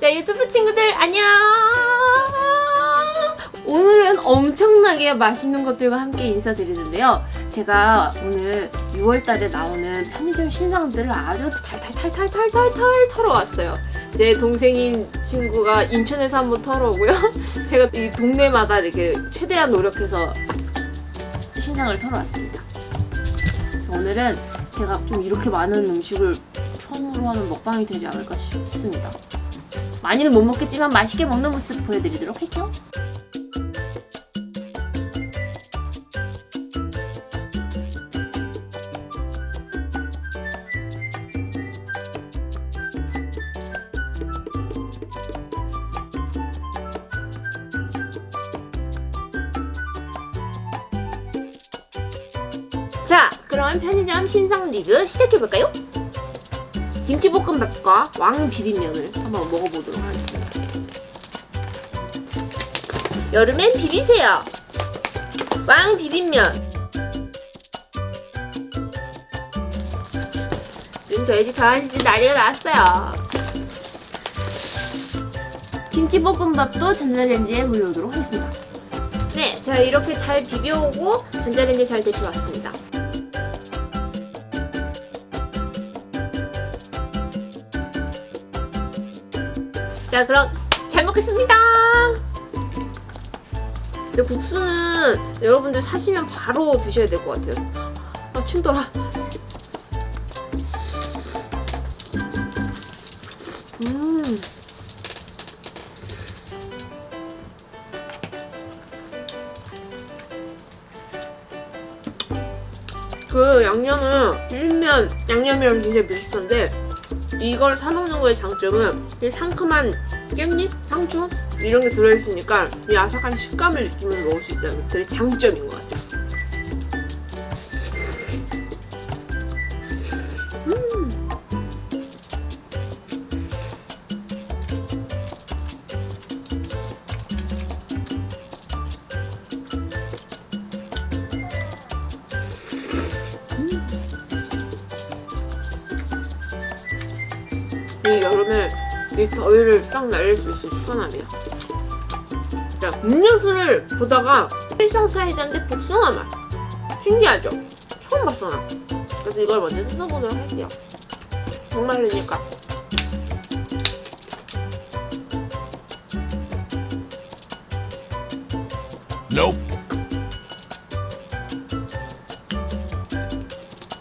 자 유튜브 친구들 안녕! 오늘은 엄청나게 맛있는 것들과 함께 인사드리는데요. 제가 오늘 6월달에 나오는 편의점 신상들을 아주 탈탈탈탈탈탈 털어왔어요. 제 동생인 친구가 인천에서 한번 털어오고요. 제가 이 동네마다 이렇게 최대한 노력해서 신상을 털어왔습니다. 오늘은 제가 좀 이렇게 많은 음식을 처음으로 하는 먹방이 되지 않을까 싶습니다 많이는 못 먹겠지만 맛있게 먹는 모습 보여드리도록 할게요. 자, 그럼 편의점 신상 리뷰 시작해볼까요? 김치볶음밥과 왕 비빔면을 한번 먹어보도록 하겠습니다. 여름엔 비비세요. 왕 비빔면. 지금 저희 집 강아지들 난리가 났어요. 김치볶음밥도 전자레인지에 돌려오도록 하겠습니다. 네, 제가 이렇게 잘 비벼오고 전자레인지에 잘 데쳐왔습니다. 자 그럼 잘 먹겠습니다. 근데 국수는 여러분들 사시면 바로 드셔야 될 것 같아요. 아 침돌아 음. 그 양념은 비빔면 양념이랑 굉장히 비슷한데 이걸 사먹는 거의 장점은 이 상큼한 깻잎, 상추 이런 게 들어있으니까 이 아삭한 식감을 느끼면서 먹을 수 있다는 게 되게 장점인 것 같아요. 이 더위를 싹 날릴 수 있을 시원함이야. 자, 음료수를 보다가 일상 사이다인데 복숭아 맛. 신기하죠? 처음 봤어 나. 그래서 이걸 먼저 뜯어보도록 할게요. 정말이니까. Nope.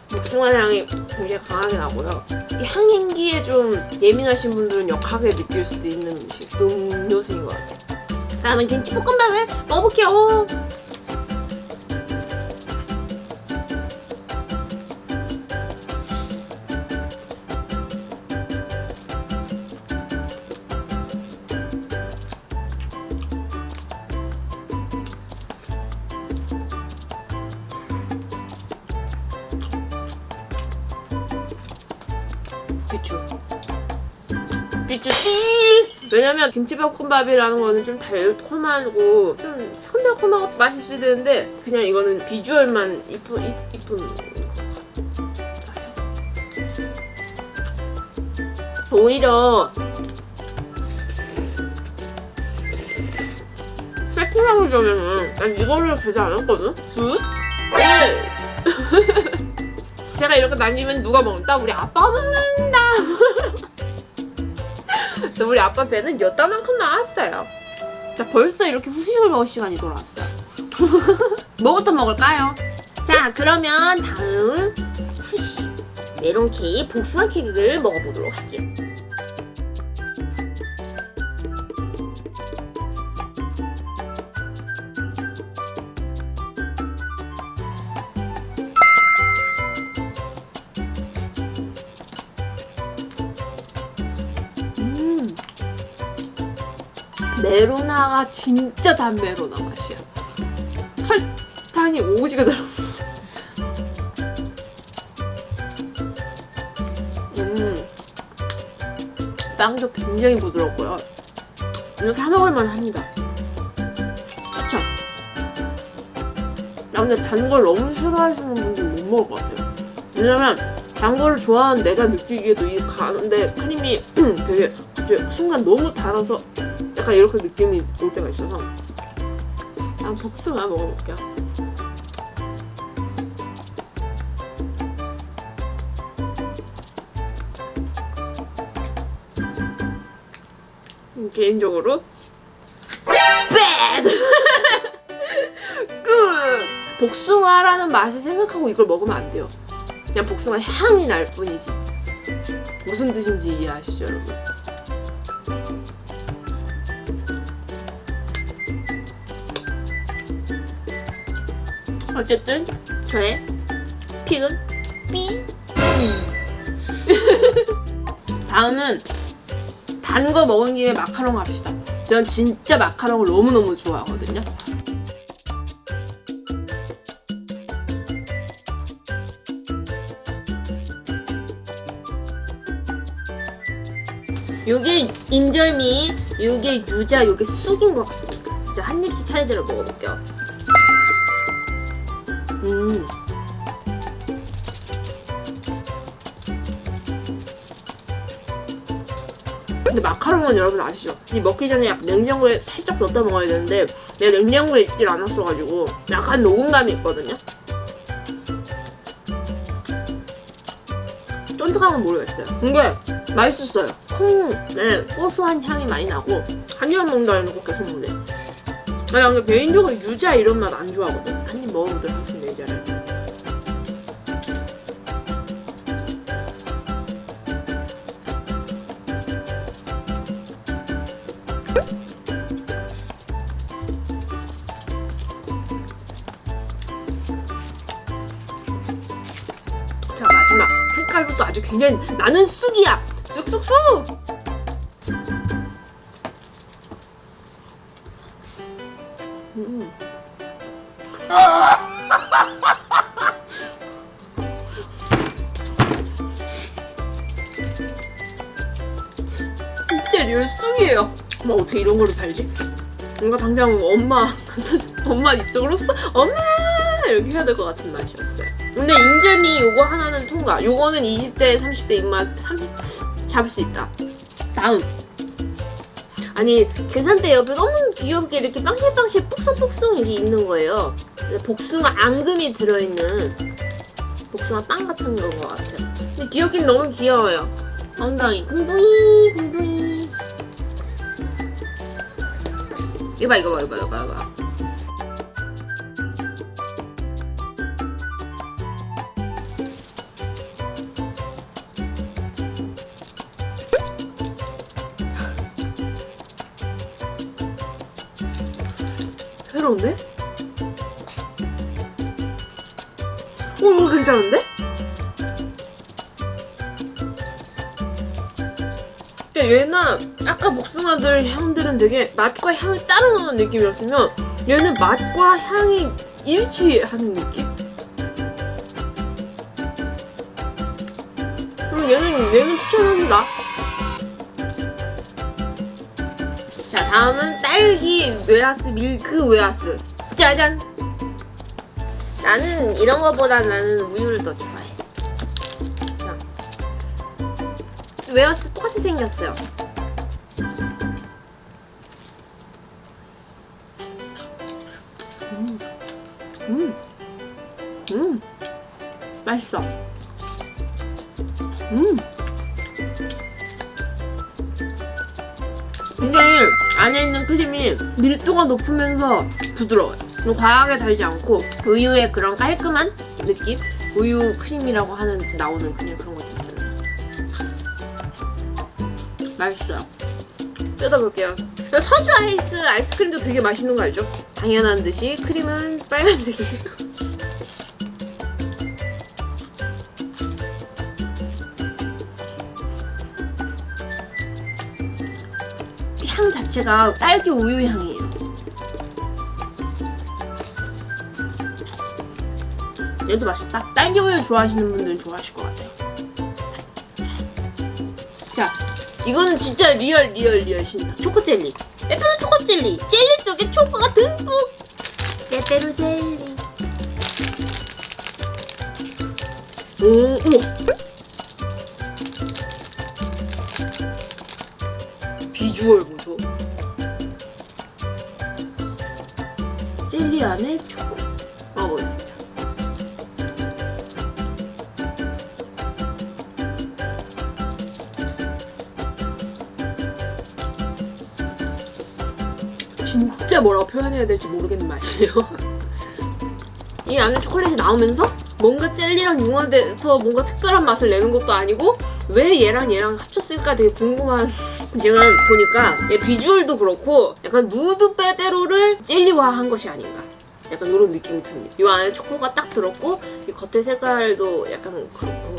복숭아 향이 굉장히 강하게 나고요. 이 향행기에 좀 예민하신 분들은 역하게 느낄 수도 있는 음식, 음료수인 것 같아요. 다음은 김치볶음밥을 먹어볼게요. 비추. 비추 띵! 왜냐면 김치볶음밥이라는 거는 좀 달콤하고 좀 새콤달콤하고 맛이 있어야 되는데 그냥 이거는 비주얼만 이쁜, 이, 이쁜. 오히려 세팅하기 전에는 난 이거를 되지 않았거든? 굿? 네! 제가 이렇게 남기면 누가 먹는다? 우리 아빠가 먹는다! 그래서 우리 아빠 배는 여따만큼 나왔어요. 자, 벌써 이렇게 후식을 먹을 시간이 돌아왔어요. 뭐부터 먹을까요? 자, 그러면 다음 후식 메론 케이크, 복숭아 케이크를 먹어보도록 할게요. 메로나가 진짜 단 메로나 맛이야. 설탕이 오지게 들어. 음. 빵도 굉장히 부드럽고요. 이거 사 먹을만 합니다. 그쵸? 나 근데 단 걸 너무 싫어하시는 분들 못 먹을 것 같아요. 왜냐면 단 거를 좋아하는 내가 느끼기에도 이 가는데 크림이 되게 이제 순간 너무 달아서 약간 이렇게 느낌이 올 때가 있어서 난 복숭아 먹어볼게요. 음, 개인적으로 bad good 복숭아라는 맛을 생각하고 이걸 먹으면 안 돼요. 그냥 복숭아 향이 날 뿐이지. 무슨 뜻인지 이해하시죠, 여러분? 어쨌든 저의 픽은 B. 다음은 단 거 먹은 김에 마카롱 합시다. 전 진짜 마카롱을 너무너무 좋아하거든요. 요게 인절미, 요게 유자, 요게 쑥인 것 같습니다. 진짜 한 입씩 차례대로 먹어볼게요. 음. 근데 마카롱은 여러분 아시죠? 이 먹기 전에 약간 냉장고에 살짝 넣다 먹어야 되는데 내가 냉장고에 있질 않았어가지고 약간 녹음감이 있거든요. 쫀득한 건 모르겠어요. 근데 맛있었어요. 콩의 고소한 향이 많이 나고 한 입만 먹는다 해놓고 계속 먹네. 나 근데 개인적으로 유자 이런 맛 안 좋아하거든. 한 입 먹어보도록 하겠습니다, 유자를. 자 마지막 색깔부터 아주 굉장히 나는 쑥이야 쑥쑥쑥 음. 진짜 쑥이에요 뭐 어떻게 이런 거를 팔지? 뭔가 당장 엄마 엄마 입속으로 써 엄마 이렇게 해야 될 것 같은 맛이었어요. 근데 인절미 요거 하나는 통과. 요거는 20대 30대 입맛 30 잡을 수 있다. 다음. 아니 계산대 옆에 너무 귀엽게 이렇게 빵실빵실 뽁송뽁송 이게 있는 거예요. 복숭아 앙금이 들어있는 복숭아 빵 같은 건 것 같아요. 근데 귀엽긴 너무 귀여워요. 엉덩이 궁둥이 궁둥이. 이거 봐 이거 봐 이거 봐 이거 봐. 새로운데? 오 이거 괜찮은데? 야, 얘나 아까 복숭아들 향들은 되게 맛과 향이 따로 노는 느낌이었으면 얘는 맛과 향이 일치하는 느낌? 그럼 얘는 얘는 추천합니다. 다음은 딸기 웨하스 밀크 웨하스 짜잔 나는 이런 거보다 나는 우유를 더 좋아해 자. 웨하스 똑같이 생겼어요 음. 음. 음. 맛있어 음. 굉장히 안에 있는 크림이 밀도가 높으면서 부드러워요. 과하게 달지 않고 우유의 그런 깔끔한 느낌? 우유 크림이라고 하는 나오는 그냥 그런 것도 있잖아요. 맛있어요. 뜯어볼게요. 서주 아이스 아이스크림도 되게 맛있는 거 알죠? 당연한 듯이 크림은 빨간색이에요. 자체가 딸기 우유 향이에요. 얘도 맛있다. 딸기 우유 좋아하시는 분들은 좋아하실 것 같아요. 자, 이거는 진짜 real real real 신상. 초코 젤리. 빼빼로 초코 젤리. 속에 초코가 듬뿍. 빼빼로 젤리. 오, 어머. 안에 초코 먹어보겠습니다. 진짜 뭐라고 표현해야 될지 모르겠는 맛이에요. 이 안에 초콜릿이 나오면서 뭔가 젤리랑 융화돼서 뭔가 특별한 맛을 내는 것도 아니고 왜 얘랑 얘랑 합쳤을까 되게 궁금한 지금 보니까 얘 비주얼도 그렇고 약간 누드 빼대로를 젤리화한 것이 아닌가. 약간 이런 느낌이 듭니다. 이 안에 초코가 딱 들었고 이 겉에 색깔도 약간 그렇고.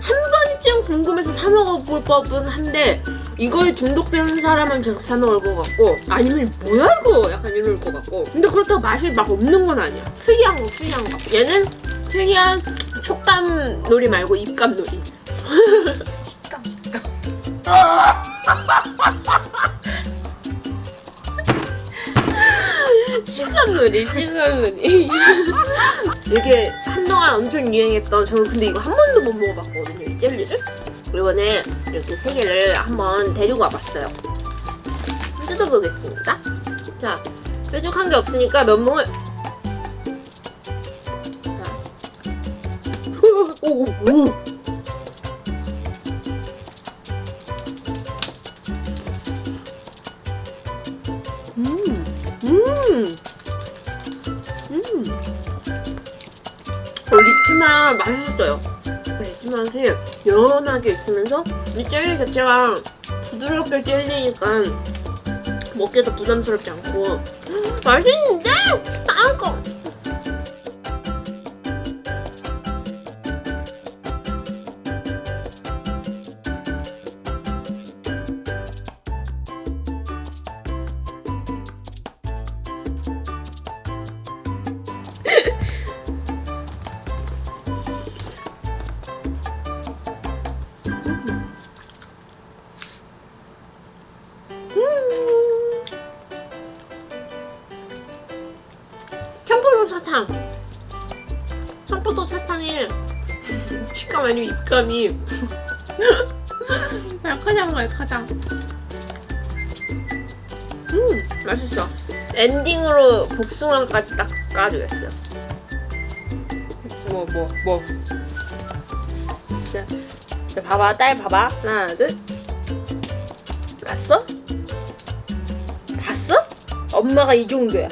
한 번쯤 궁금해서 사 먹어볼 법은 한데 이거에 중독되는 사람은 제가 사 먹을 것 같고 아니면 뭐야 이거? 약간 이럴 것 같고. 근데 그렇다고 맛이 막 없는 건 아니야. 특이한 거 특이한 거. 얘는 특이한 촉감 놀이 말고 입감 놀이. 식감 식감. 식감 놀이 식감 놀이. 이렇게 한동안 엄청 유행했던 저는 근데 이거 한 번도 못 먹어봤거든요 이 젤리를. 이번에 이렇게 세 개를 한번 데리고 와봤어요. 뜯어보겠습니다. 자 뾰족한 게 없으니까 면봉을 오, 오, 오. 음, 음, 음. 어, 리치만 맛있어요. 리치 맛이 연하게 있으면서 이 젤리 자체가 부드럽게 젤리니까 먹기도 부담스럽지 않고 음, 맛있는데? 다음 거! 사탕. 청포도 사탕이 식감 아니고 입감이. 말카장 말카장. 음 맛있어. 엔딩으로 복숭아까지 딱 까주겠어요. 뭐뭐 뭐, 자, 자 봐봐 딸 봐봐. 하나 둘. 봤어? 봤어? 엄마가 이 정도야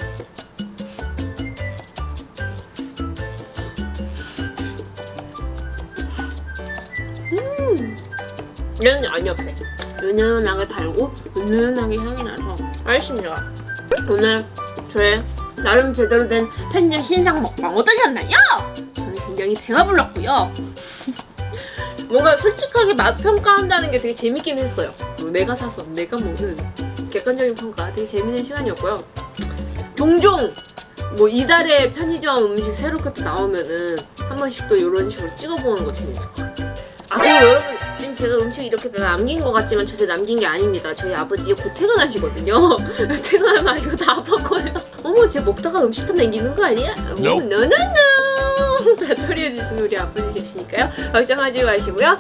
얘는 안 옆에. 은은하게 달고 은은하게 향이 나서. 좋아 오늘 저의 나름 제대로 된 편집 신상 먹방 어떠셨나요? 저는 굉장히 배가 불렀고요. 뭔가 솔직하게 맛 평가한다는 게 되게 재밌긴 했어요. 내가 사서 내가 먹는 객관적인 평가. 되게 재밌는 시간이었고요. 종종 뭐 이달에 편의점 음식 새롭게 또 나오면은 한 번씩 또 이런 식으로 찍어보는 거 재밌을 것 같아요 아 그리고 여러분 지금 제가 음식 이렇게 다 남긴 것 같지만 절대 남긴 게 아닙니다. 저희 아버지 곧 퇴근하시거든요. 퇴근하면 이거 다 아빠 거예요. 어머 쟤 먹다가 음식 다 남기는 거 아니야? Nope. 노노노 다 처리해주시는 우리 아버지 계시니까요. 걱정하지 마시고요.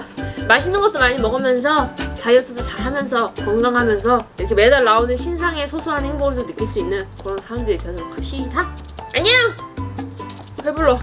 맛있는 것도 많이 먹으면서 다이어트도 잘하면서 건강하면서 이렇게 매달 나오는 신상의 소소한 행복을 느낄 수 있는 그런 사람들이 되도록 합시다. 안녕! 배불러